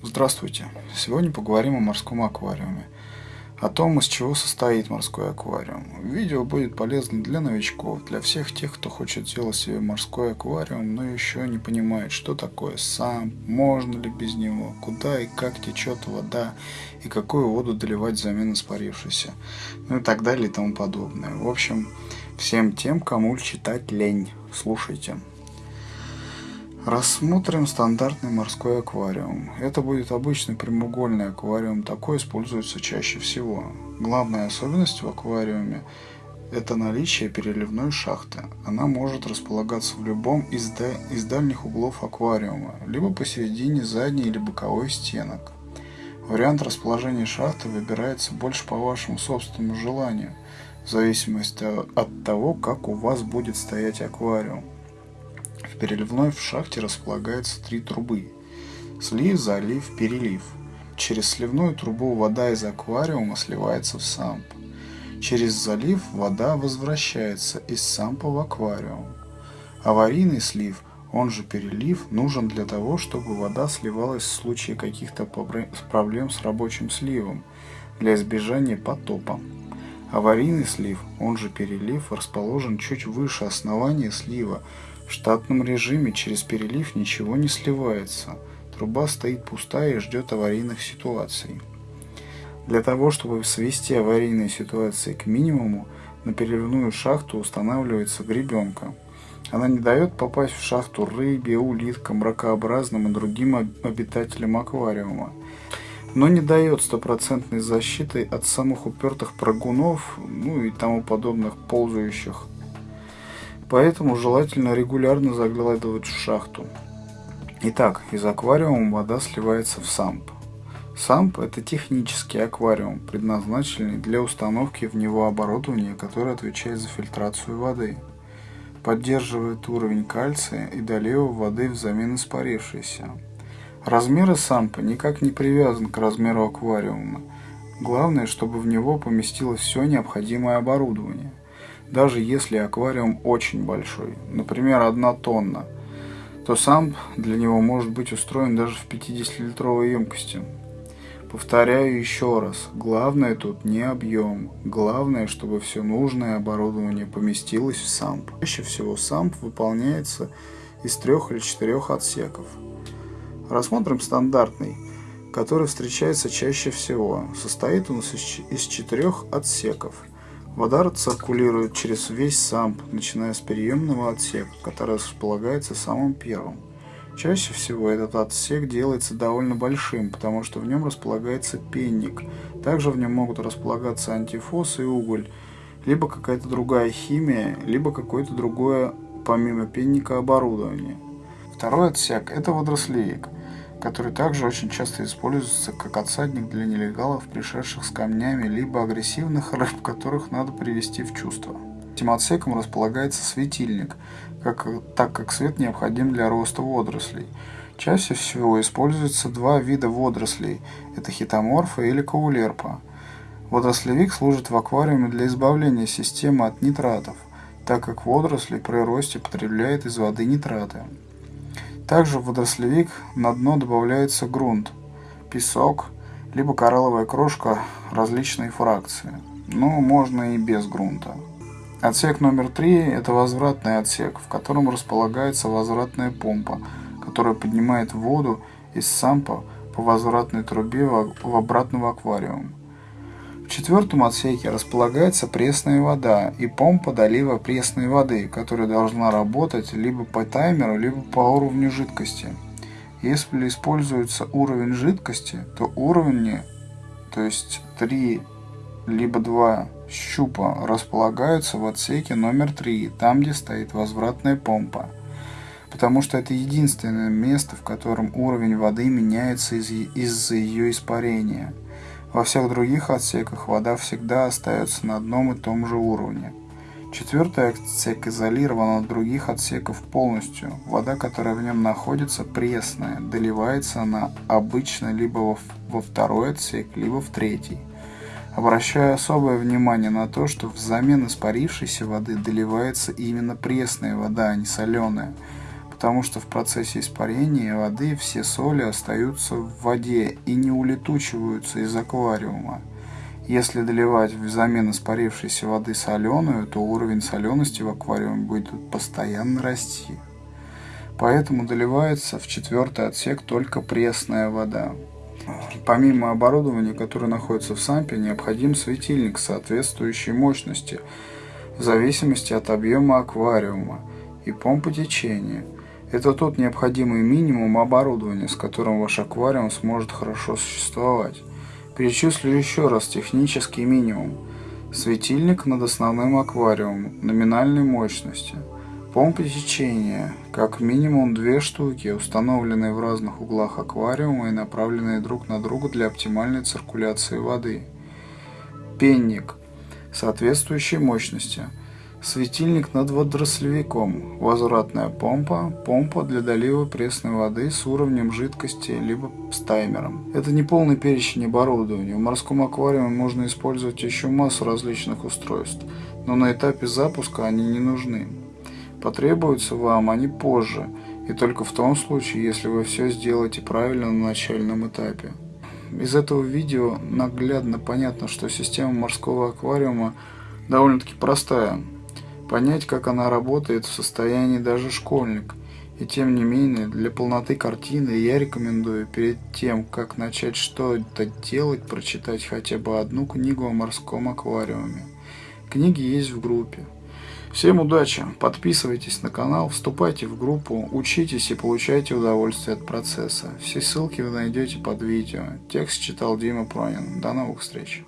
Здравствуйте! Сегодня поговорим о морском аквариуме. О том, из чего состоит морской аквариум. Видео будет полезно для новичков, для всех тех, кто хочет сделать себе морской аквариум, но еще не понимает, что такое сам, можно ли без него, куда и как течет вода, и какую воду доливать взамен испарившейся, ну и так далее и тому подобное. В общем, всем тем, кому читать лень, слушайте. Рассмотрим стандартный морской аквариум. Это будет обычный прямоугольный аквариум, такой используется чаще всего. Главная особенность в аквариуме – это наличие переливной шахты. Она может располагаться в любом из, да, из дальних углов аквариума, либо посередине задней или боковой стенок. Вариант расположения шахты выбирается больше по вашему собственному желанию, в зависимости от того, как у вас будет стоять аквариум. В переливной в шахте располагается три трубы. Слив, залив, перелив. Через сливную трубу вода из аквариума сливается в самп. Через залив вода возвращается из сампа в аквариум. Аварийный слив, он же перелив, нужен для того, чтобы вода сливалась в случае каких-то проблем с рабочим сливом, для избежания потопа. Аварийный слив, он же перелив, расположен чуть выше основания слива, в штатном режиме через перелив ничего не сливается. Труба стоит пустая и ждет аварийных ситуаций. Для того, чтобы свести аварийные ситуации к минимуму, на переливную шахту устанавливается гребенка. Она не дает попасть в шахту рыбе, улиткам, ракообразным и другим обитателям аквариума, но не дает стопроцентной защиты от самых упертых прыгунов, ну и тому подобных ползающих Поэтому желательно регулярно заглядывать в шахту. Итак, из аквариума вода сливается в самп. Самп – это технический аквариум, предназначенный для установки в него оборудования, которое отвечает за фильтрацию воды. Поддерживает уровень кальция и долива воды взамен испарившейся. Размеры сампа никак не привязан к размеру аквариума. Главное, чтобы в него поместилось все необходимое оборудование даже если аквариум очень большой, например, одна тонна, то сам для него может быть устроен даже в 50-литровой емкости. Повторяю еще раз, главное тут не объем, главное, чтобы все нужное оборудование поместилось в самп. Чаще всего самп выполняется из трех или четырех отсеков. Рассмотрим стандартный, который встречается чаще всего. Состоит он из четырех отсеков – Вода циркулирует через весь самп, начиная с переемного отсека, который располагается самым первым. Чаще всего этот отсек делается довольно большим, потому что в нем располагается пенник. Также в нем могут располагаться антифос и уголь, либо какая-то другая химия, либо какое-то другое, помимо пенника, оборудование. Второй отсек – это водорослевик – который также очень часто используется как отсадник для нелегалов, пришедших с камнями, либо агрессивных рыб, которых надо привести в чувство. Этим отсеком располагается светильник, как, так как свет необходим для роста водорослей. Чаще всего используются два вида водорослей – это хитоморфа или каулерпа. Водорослевик служит в аквариуме для избавления системы от нитратов, так как водоросли при росте потребляют из воды нитраты. Также в водорослевик на дно добавляется грунт, песок, либо коралловая крошка различной фракции. Но можно и без грунта. Отсек номер три – это возвратный отсек, в котором располагается возвратная помпа, которая поднимает воду из сампа по возвратной трубе в обратно в аквариум. В четвертом отсеке располагается пресная вода и помпа долива пресной воды, которая должна работать либо по таймеру, либо по уровню жидкости. Если используется уровень жидкости, то уровни, то есть 3 либо 2 щупа располагаются в отсеке номер 3, там где стоит возвратная помпа. Потому что это единственное место, в котором уровень воды меняется из-за ее испарения – во всех других отсеках вода всегда остается на одном и том же уровне. Четвертый отсек изолирован от других отсеков полностью. Вода, которая в нем находится, пресная. Доливается она обычно либо во, второй отсек, либо в третий. Обращаю особое внимание на то, что взамен испарившейся воды доливается именно пресная вода, а не соленая, потому что в процессе испарения воды все соли остаются в воде и не улетучиваются из аквариума. Если доливать взамен испарившейся воды соленую, то уровень солености в аквариуме будет постоянно расти. Поэтому доливается в четвертый отсек только пресная вода. Помимо оборудования, которое находится в САМПе, необходим светильник соответствующей мощности в зависимости от объема аквариума и помпы течения. Это тот необходимый минимум оборудования, с которым ваш аквариум сможет хорошо существовать. Перечислю еще раз технический минимум. Светильник над основным аквариумом номинальной мощности. Помпы течения, как минимум две штуки, установленные в разных углах аквариума и направленные друг на друга для оптимальной циркуляции воды. Пенник соответствующей мощности – Светильник над водорослевиком, возвратная помпа, помпа для долива пресной воды с уровнем жидкости, либо с таймером. Это не полный перечень оборудования. В морском аквариуме можно использовать еще массу различных устройств, но на этапе запуска они не нужны. Потребуются вам они позже, и только в том случае, если вы все сделаете правильно на начальном этапе. Из этого видео наглядно понятно, что система морского аквариума довольно-таки простая. Понять, как она работает, в состоянии даже школьник. И тем не менее, для полноты картины я рекомендую перед тем, как начать что-то делать, прочитать хотя бы одну книгу о морском аквариуме. Книги есть в группе. Всем удачи, подписывайтесь на канал, вступайте в группу, учитесь и получайте удовольствие от процесса. Все ссылки вы найдете под видео. Текст читал Дима Пронин. До новых встреч.